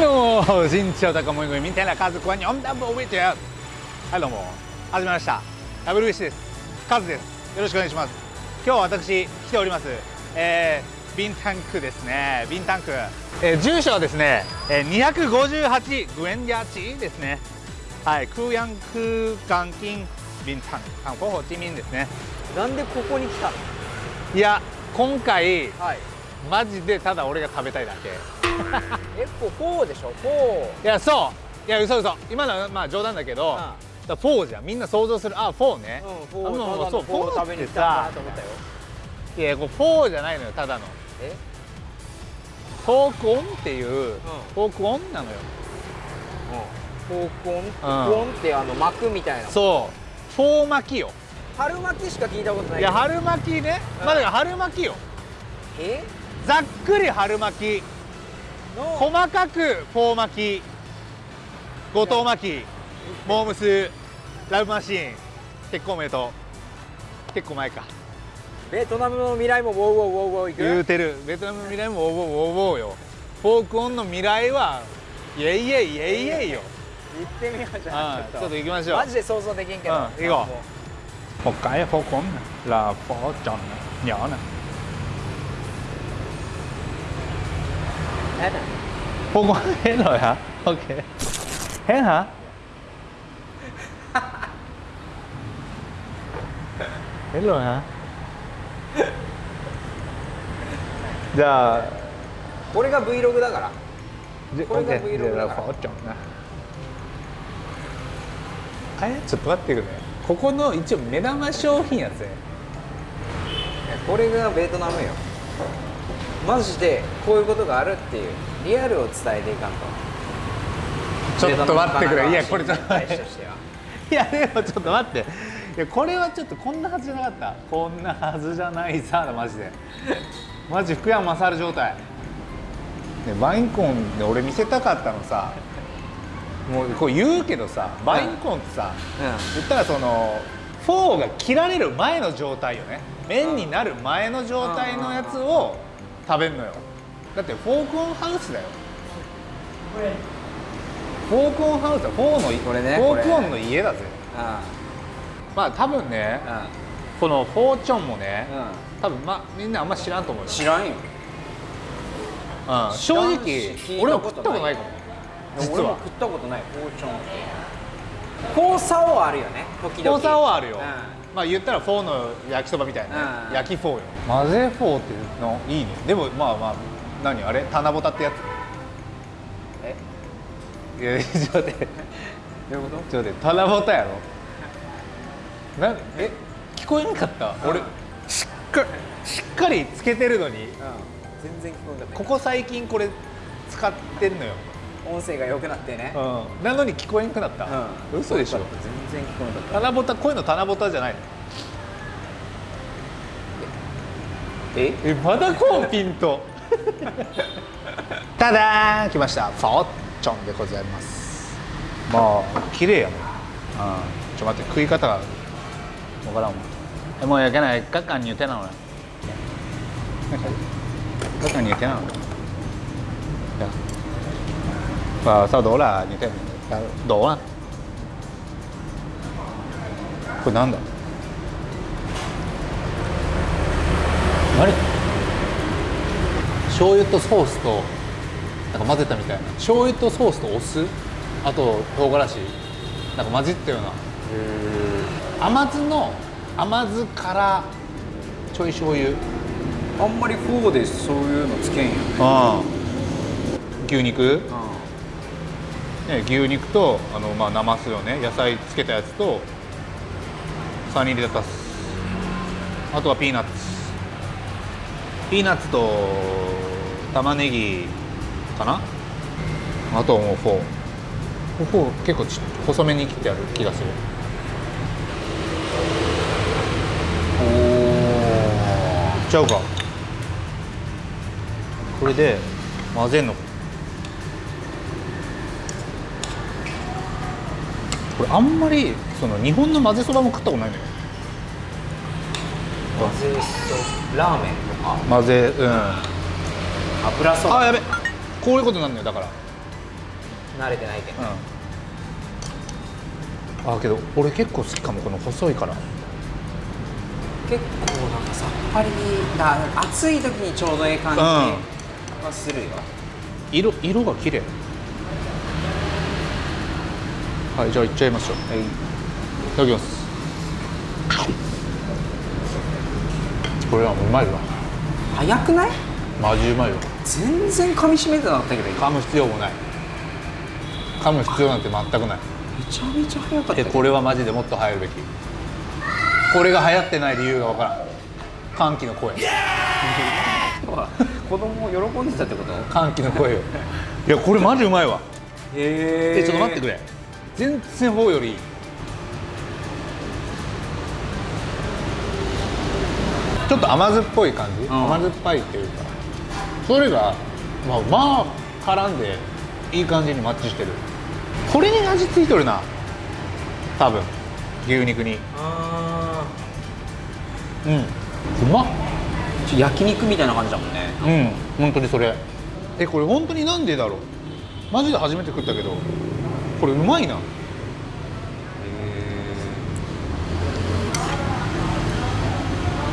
どうも新潮高森組みたいな家族は日本ダブ覚えてやはいどうも。始まりました。WBC です。カズです。よろしくお願いします。今日は私来ております。えー、ビンタンクですね。ビンタンク、えー、住所はですね、えー、258グエンヤチですね。はい空ヤン空間金ビンタンク。韓国ホーチミンですね。なんでここに来たの？いや今回、はいマジでただ俺が食べたいだけ。えこフォーでしょ？フォいやそう。いや嘘嘘。今のはまあ冗談だけど、うん。だフォーじゃん。みんな想像する。あフォーね、ーうんフォー。あもフォー食べに来たんだなと思ったよ。いやこれフォーじゃないのよただの。え？フォークオンっていう、フォークオンなのよ。フォークオン？フォークオンってあの膜みたいな。そう。フォー巻きよ。春巻きしか聞いたことないいや春巻きね、うんまあだから春巻きよ。え？ざっくり春巻き。の細かくフォー巻き。後藤巻き。モームス。ラブマシーン。結婚おめでとう結構前か。ベトナムの未来もウォーウォーウォーウォーいく？言うてる。ベトナムの未来もウォーウォーウォーウォーよ。フォークオンの未来はイエイイエイイエイイエイよ。行ってみようじゃん。うん。ちょっと。行きましょう。マジで想像できんけど。うん。行こう。も một cái phố cuốn là phố tròn nhỏ nè やだ phố cuốn hết rồi hả ok hết hả hết rồi hả giờ これが Vlog だからこれが Vlog だからあれちょっと待ってくれここの一応目玉商品やつねこれがベトナムよマジでこういうことがあるっていうリアルを伝えていかんと。ちょっと待ってくれ。いやこれちょっと大使としてはいやでもちょっと待って。いやこれはちょっとこんなはずじゃなかった。こんなはずじゃないさマジで。マジ福山雅治状態。で bánh cuốn で俺見せたかったのさ。もうこう言うけどさ bánh cuốn ってさ、言ったらそのフォーが切られる前の状態よね。麺になる前の状態のやつを食べるのよ。だって phở cuốn ハウスだよ。 phở cuốn ハウスはフォーのこれね phở cuốn の家だぜ。あまあ多分ねあこのフォーチョンもねうん。多分まあみんなあんま知らんと思うよ、知らんよ。うん、正直俺もこと食ったことないかも。実は。俺も食ったことないフォーチョン。って phở xào あるよね時々。 phở xào はあるよ、うまあ言ったらフォーの焼きそばみたいなね、うん。焼きフォーよ。混ぜフォーっていうのいいね。でもまあまあ何あれ？棚ぼたってやつ。え？いや ちょっと待って。どういうこちょっと待って。棚ぼたやろ？なえ？聞こえなかった？俺しっかりしっかりつけてるのに。と、うん、全然聞こえなかった。ここ最近これ使ってんのよ、音声が良くなってね。うん、なのに聞こえなくなった、うん。嘘でしょ。全然聞こえなかった。棚ぼたこういうの棚ぼたじゃないの？え？えまだこうピント ただ来ました。フォーチョンでございます。まあ綺麗やもん、うん、ちょ待って食い方がわからんわ。えもうやけない？các anh như thế nào này các anh như thế nào Dạ. Và sau đó là như thế. Nào đổ à これなんだ何醤油とソースとなんか混ぜたみたいな。醤油とソースとお酢。あと唐辛子。なんか混じったような。甘酢の甘酢からちょい醤油。あんまりフォーでそういうのつけんよね。牛肉、ね、牛肉とあの、まあ、なますよね。野菜つけたやつとサニーレタスあとはピーナッツ。ピーナッツと玉ねぎかな？あともうフォー。フォー結構ち細めに切ってある気がする。おおちゃうか。これで混ぜんのこれあんまりその日本の混ぜそばも食ったことないのよ。混ぜそラーメンとか？混ぜうん。油そば？あやべ。こういうことなんだよだから。慣れてないけど、うん。あけど俺結構好きかもこの細いから。結構なんかさっぱりだ暑い時にちょうどええ感じはするよ、色色が綺麗はいじゃあいっちゃいましょう。はい。いただきます。これはうまいわ。早くない？マジうまいわ全然噛み締めてなかったけど今噛む必要もない。噛む必要なんて全くない。めちゃめちゃ早かった。これはマジでもっと流行るべき。これが流行ってない理由がわからん。歓喜の声。子供喜んでたってこと？歓喜の声よ。いやこれマジうまいわ。へえちょっと待ってくれ全然フォーより。いいちょっと甘酸っぽい感じ、ん。甘酸っぱいっていうか。それがまあまあ絡んでいい感じにマッチしてる。これに味付いとるな。多分。牛肉に。あうん。うまっ。焼肉みたいな感じだもんね。うん。本当にそれ。えこれ本当になんでだろう？マジで初めて食ったけどこれうまいな。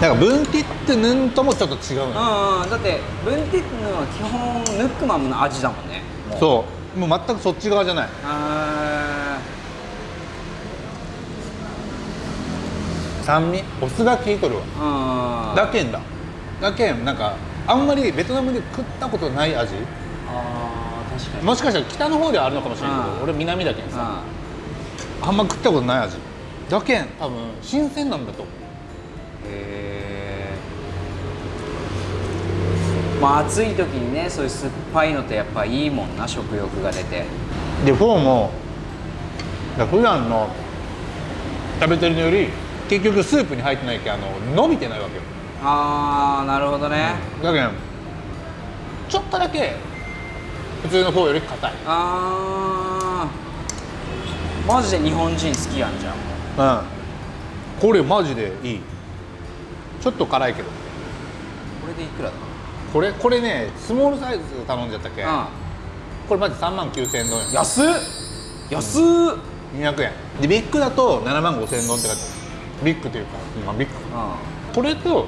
なんかブンティットヌンともちょっと違うのうんうん。だってブンティックのは基本ヌックマムの味だもんね。もう。そう。もう全くそっち側じゃない。あ酸味？お酢が効いとるわ。だけんだ。だけんなんかあんまりベトナムで食ったことない味？あー。確かにもしかしたら北の方ではあるのかもしれないけうん。ど俺南だけんさ。うあんま食ったことない味だけん。多分新鮮なんだと思う。へえまあ暑い時にねそういう酸っぱいのってやっぱいいもんな食欲が出て。でフォーもだから普段の食べてるのより結局スープに入ってないけんあの伸びてないわけよ。ああなるほどね、だけどちょっとだけ普通のフォーより硬い。あー。マジで日本人好きやんじゃんうん。これマジでいい。ちょっと辛いけど。これでいくらだ？これこれねスモールサイズ頼んじゃったっけ、うこれマジ3万9000ドンん安っ。安っ。200円。でビッグだと7万5000ドンって書いてある。ビッグというか、まあ、ビッグ。うこれとんうん。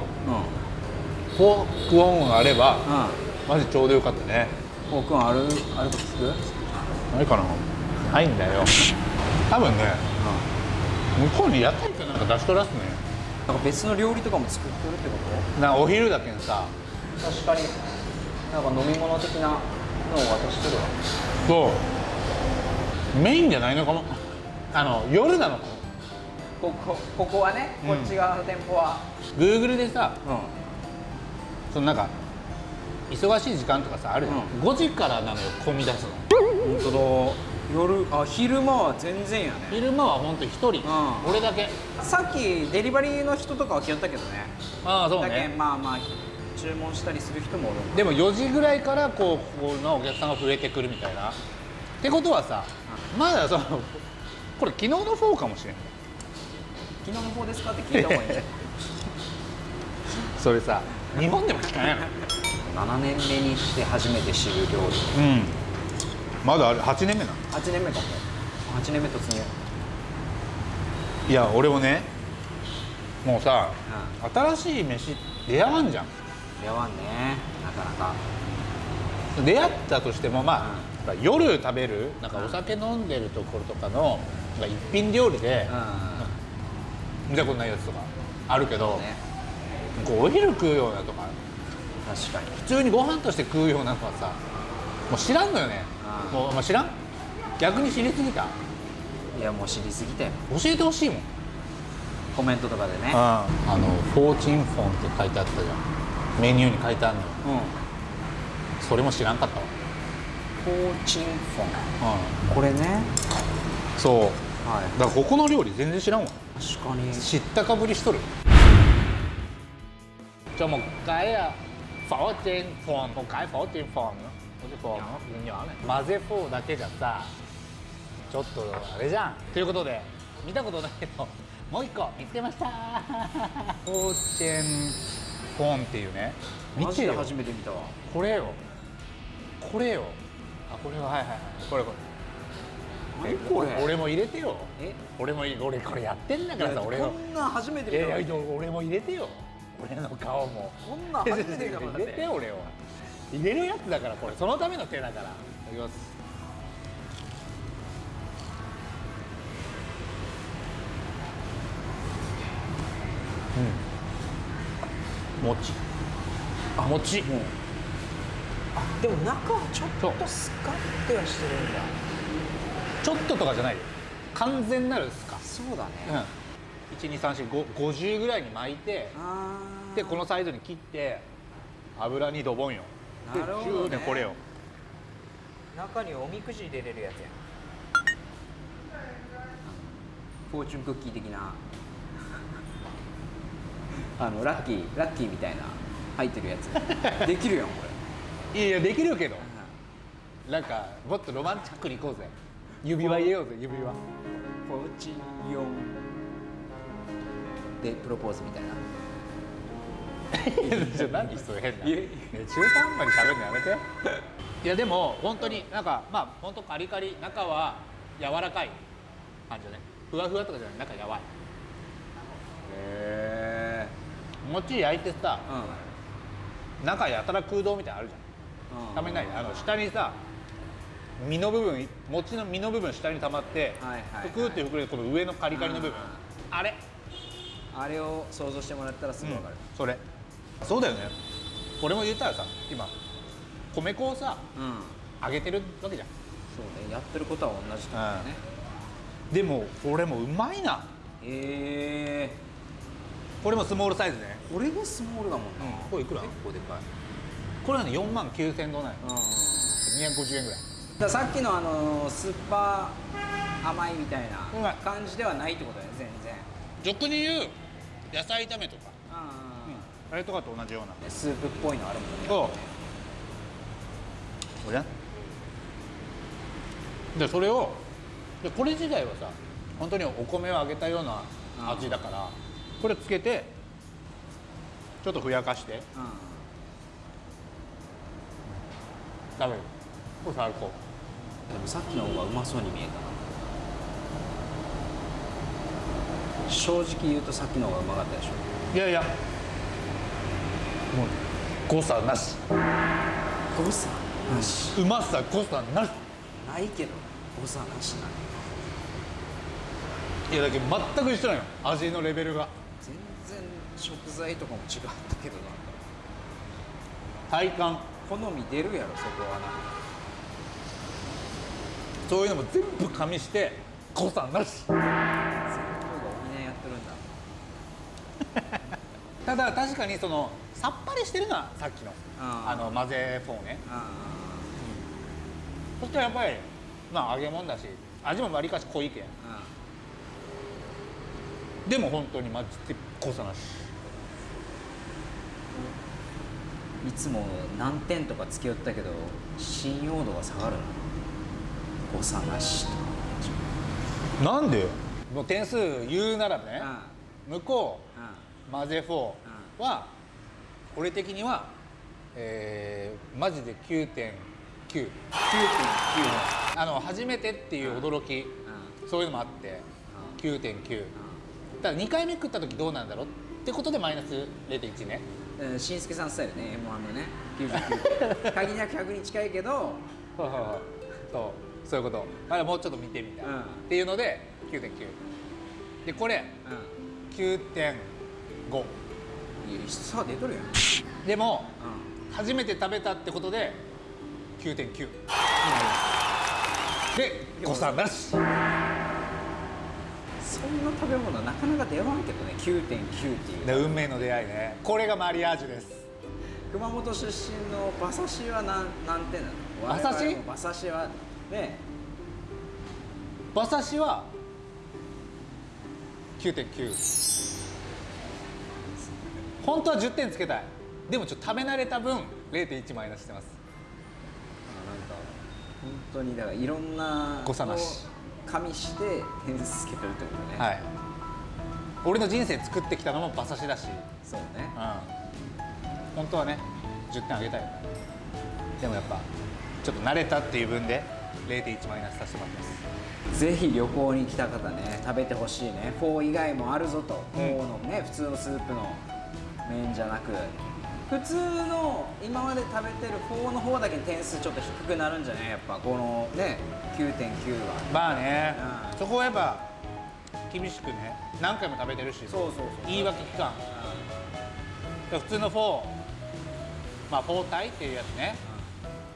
phở cuốn があればうマジちょうどよかったねん phở cuốn あるあると聞く？ないかな。ないんだよ。多分ね。向こうに屋台かなんか出しとらすね。なんか別の料理とかも作ってるってこなお昼だけんさ。と確かに。なんか飲み物的なのを渡してるわ。そう。メインじゃないのかも。あの夜なのかも。ここここはねうんこっち側の店舗は。Google でさうん。そのなんか忙しい時間とかさあるじゃん、う5時からなのよ混み出すの。本当だ。夜あ昼間は全然やね。昼間はほんと1人、ん。俺だけ。さっきデリバリーの人とかは来よったけどね。ああそうだけねんまあまあ注文したりする人もおる。でも4時ぐらいからこうここのお客さんが増えてくるみたいな。ってことはさまだそのこれ昨日のフォーかもしれん昨日の方ですか？って聞いた方がいいね。それさ日本でも聞かんやろ7年目にして初めて知る料理。うん。まだあれ8年目な8年目かも8年目突入。いや俺もねもうさ新しい飯出会わんじゃん。出会わんね。なかなか。出会ったとしてもまあ、うん。夜食べるなんかお酒飲んでるところとかのなんか一品料理でう見たことないやつとかあるけど、んねこうお昼食うようなとか確かに。普通にご飯として食うようなのはさもう知らんのよね。うん。もう、まあ、知らん？逆に知りすぎた？いやもう知りすぎたよ。教えてほしいもん。コメントとかでね。あのフォーチンフォンって書いてあったじゃん。メニューに書いてあるの。ようん。それも知らんかったわ。フォーチンフォン。うこれね。んそう。はい。だからここの料理全然知らんわ。確かに。知ったかぶりしとる。cho một cái à, phở trên phòn một phở chiên phồng nữa một cái phần nó nhỏ này 混ぜフォーだけじゃさちょっとあれじゃん。ということで見たことないけどもう一個見つけました。フォーチェンフォンっていうね。見てよ。初めて見たわ。これよ。これよ。あこれははいはいはい。これこれ。何これ？俺も入れてよ。え？俺もい俺これやってんだからさ俺の。こんなん初めていや見たいや俺も入れてよ俺の顔も。こんなん初めて見た入れてよ俺を。入れるやつだからこれ。そのための手だから。いただきます。うん。餅。あ餅。もうあでも中はちょっとスカッてはしてるんだ。ちょっととかじゃないよ。完全なるスカ。そうだね、うん1234550ぐらいに巻いてでこのサイズに切って油にドボンよ。でなるほどね。これよ。中におみくじ入れれるやつやん。フォーチュンクッキー的な。あのラッキーラッキーみたいな入ってるやつ。できるやんこれ。いやいやできるけど。なんかもっとロマンチックにいこうぜ。指輪入れようぜ指輪。フォーチヨンでプロポーズみたいな。じゃあ何それ変な。いやね中途半端に食べるのやめて。いやでも本当になんかまあ本当カリカリ中は柔らかい感じだね。ふわふわとかじゃない。中やわい。へえ餅焼いてさうん。中やたら空洞みたいなのあるじゃん。ためない。あの下にさ身の部分餅の身の部分下に溜まってはいはいはい。ぷくって膨れてこの上のカリカリの部分。あれあれを想像してもらったらすぐ分かる。それ。そうだよね。俺も言ったらさ今米粉をさうん、揚げてるわけじゃん。そうねやってることは同じってことだねでもこれもうまいな。へえ。これもスモールサイズね。これがスモールだもんな、うんこれいくら？結構でかい。これはね4万9000円どないうん。だか250円ぐらい。らさっきのあのスーパー甘いみたいうん。な感じではないってことだよね全然。俗に言う野菜炒めとか、ああれとかと同じような。あスープっぽいのあるもんね。そう。これねでそれをでこれ自体はさ本当にお米を揚げたような味だからこれつけてちょっとふやかして。う食べる。これ最高。んでもさっきの方がうまそうに見えたな正直言うとさっきの方がうまかったでしょ？いやいや。もう誤差なし。誤差なし？うまさ誤差なし。ないけど誤差なしないやだけど全く一緒なのよ。味のレベルが。全然食材とかも違ったけどな。体感。好み出るやろそこはな。そういうのも全部加味して誤差なし全部が補いやってるんだただ確かにそのさっぱりしてるのはさっきのあの混ぜフォーね。あそしてやっぱりまあ揚げ物だし味もわりかし濃いけん。でも本当にマジで誤差なし。いつも何点とかつけよったけど信用度が下がるな。誤差なしとなんで？もう点数言うならねあ向こあうマゼ4は、うん、俺的には、えー、マジで9.99.9あの初めてっていう驚き、うん、そういうのもあって、うん、9.9、うん、ただ2回目食った時どうなんだろう？ってことでマイナス0.1ね。しんすけさんスタイルね。m 1のね。99 限りなく100に近いけど。そう。そういうこと。あれもうちょっと見てみたい、っていうので9.9でこれ、うん、9.9 5いやさ出とるやん。でも、うん、初めて食べたってことで9.9、で誤差なしそんな食べ物なかなか出会わんけどね9.9っていう。運命の出会いね。これがマリアージュです。熊本出身の馬刺しは何何点なの？馬刺し？馬刺しはね。馬刺しは9.9本当は10点つけたい。でもちょっと食べ慣れた分0.1マイナスしてます。あなんか本当にだからいろんな誤差なし。を加味して点数つけてるってことね。はい。俺の人生作ってきたのも馬刺しだし。そうね。うん。本当はね10点あげたいよ。でもやっぱちょっと慣れたっていう分で0.1マイナスさせてもらってます。ぜひ旅行に来た方ね食べてほしいね。フォー以外もあるぞと、フォーのね普通のスープの麺じゃなく普通の今まで食べてるフォーの方だけ点数ちょっと低くなるんじゃないやっぱこのね9.9は。まあね、うん。そこはやっぱ厳しくね何回も食べてるしそうそうそう。言い訳期間普通のフォーまあ phở tái っていうやつね。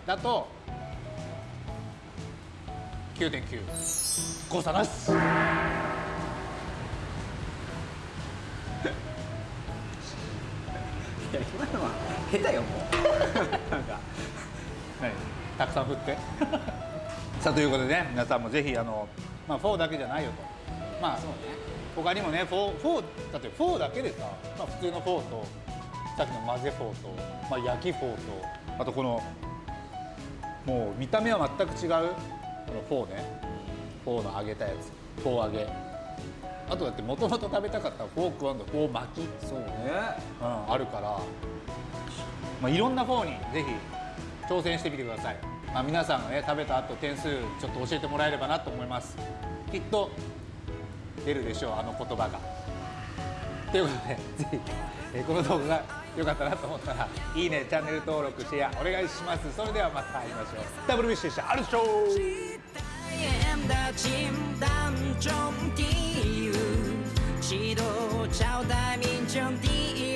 だと9.9誤差なしや今のは下手よもう。何たくさん振って。さあということでね皆さんもぜひあの、まあ、フォーだけじゃないよと。まあそうね。他にもねフォーだってフォーだけでさ、まあ、普通のフォーとさっきの混ぜフォーと、まあ、焼きフォーとあとこのもう見た目は全く違うこのフォーね。フォーの揚げたやつ。フォー揚げ。あとだってもともと食べたかったフォークフォー巻き、うん、そうねあるから、まあ、いろんなフォーにぜひ挑戦してみてください、まあ、皆さんがね食べた後点数ちょっと教えてもらえればなと思います。きっと出るでしょうあの言葉が。ということでぜひ、えーこの動画が良かったなと思ったらいいねチャンネル登録シェアお願いします。それではまた会いましょう。WBC でした。あるでしょう em đã chìm đắm trong ký 几度朝代名争第一。